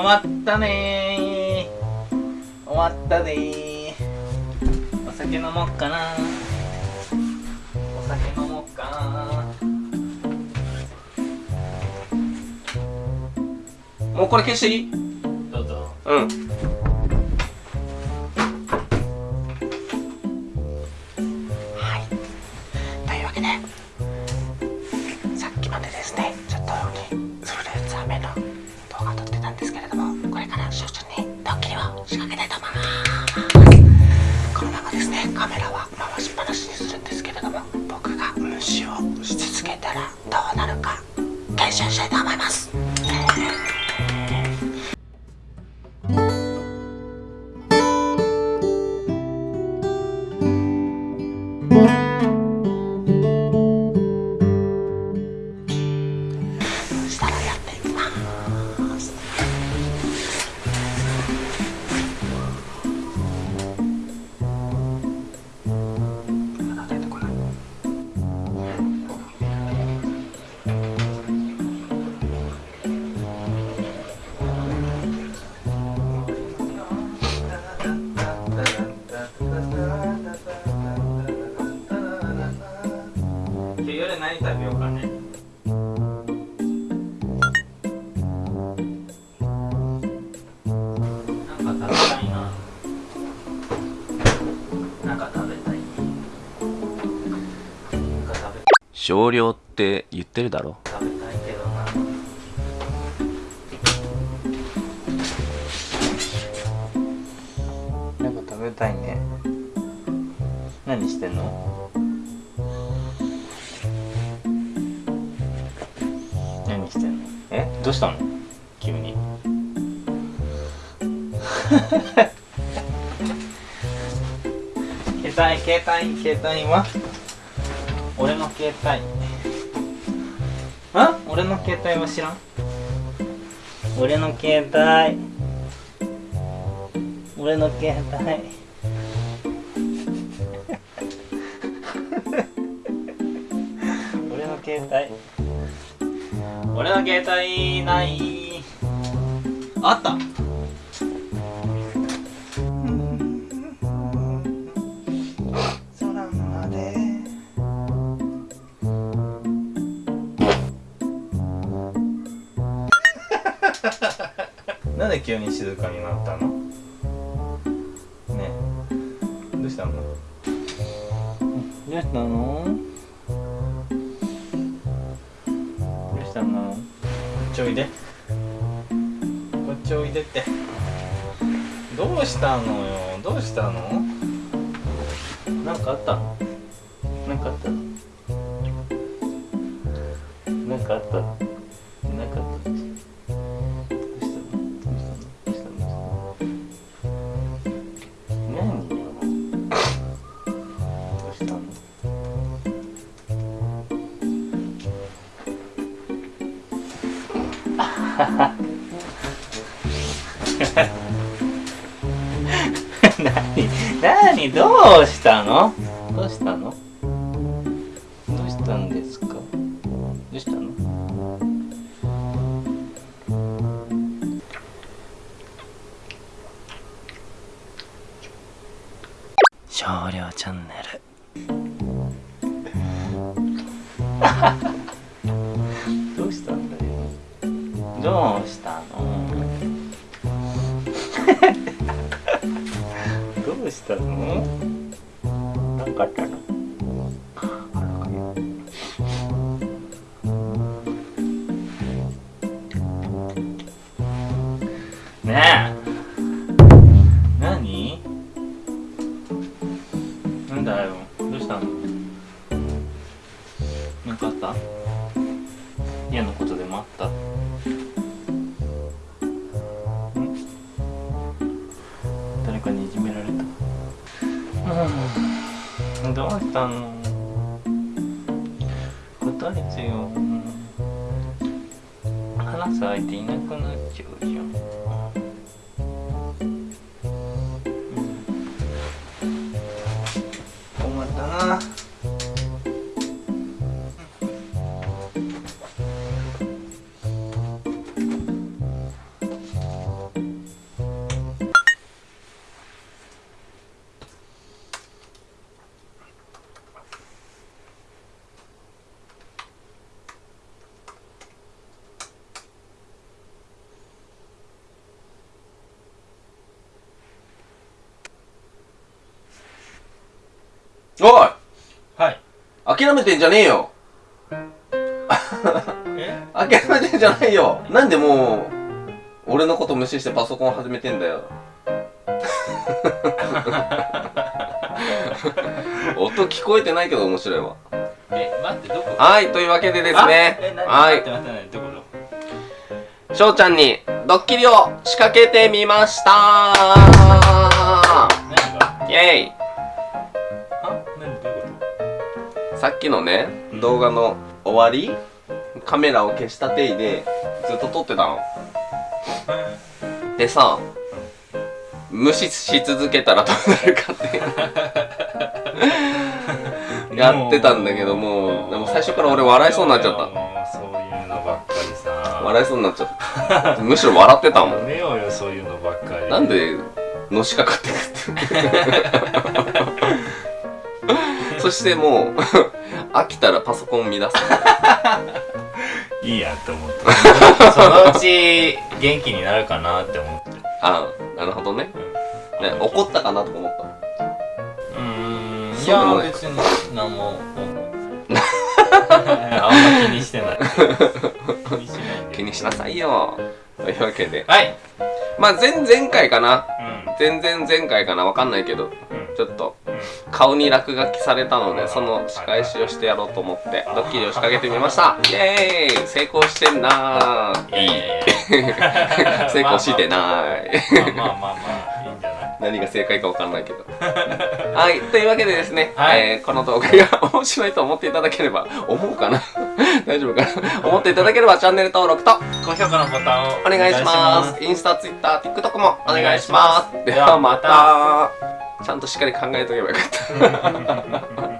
終わったね終わったねお酒飲もうかなお酒飲もうかなもうこれ消していいどうぞ。うん。はい。というわけでさっきまでですね今日夜何食べようかね。なんか食べたいななんか食べたいなんか食べ少量って言ってるだろ。食べたいけどななんか食べたいね。何してんの？どうしたの？急に。携帯携帯携帯は？俺の携帯。あ？俺の携帯は知らん？俺の携帯。俺の携帯。俺の携帯。俺の携帯ない。あった。空まで なんで急に静かになったの？ね。えどうしたの？どうしたの？どうしたのこっちおいで。こっちおいでって。どうしたのよ？どうしたの？なんかあった？のなんかあった？のなんかあった？の 何何どうしたの？どうしたの？どうしたんですか？どうしたの？少量チャンネル。どうしたの？どうしたの？なんかあったの？ねえどうしたの。答えてよ話す相手いなくなっちゃうじゃん。おい！はい。諦めてんじゃねえよ。え？諦めてんじゃないよ。なんでもう俺のこと無視してパソコン始めてんだよ。音聞こえてないけど面白いわ。え待ってどこ？はいというわけでですあ？ねはい。翔ちゃんにドッキリを仕掛けてみました。イェイさっきのね動画の終わりカメラを消した手でずっと撮ってたの。とでさ無視し続けたらどうなるかって。やってたんだけどもうでも最初から俺笑いそうになっちゃった。そういうのばっかりさ。笑いそうになっちゃった。むしろ笑ってたもん。やめようよそういうのばっかり。なんでのしかかってくってそしてもう 飽きたらパソコン乱す。いいやって思って そのうち元気になるかなって思って。ああなるほどね。ね怒ったかなとか思った。うーんいや別に何も あんま気にしてない。気にしない気にしなさいよ。というわけで。はい。まあ前々回かな。うん。全然前回かな。わかんないけど。うん。ちょっとうん顔に落書きされたのでその仕返しをしてやろうと思ってドッキリを仕掛けてみました。イエーイ！成功してんなー。いやい 成功してない。まあまあまあまあいいんじゃない何が正解かわかんないけどはいというわけでですね、はいえーこの動画が面白いと思っていただければ思うかな大丈夫かな思っていただければチャンネル登録と高評価のボタンをお願いしますインスタ、ツイッター、TikTok もお願いしますお願いしますではまたちゃんとしっかり考えとけばよかった。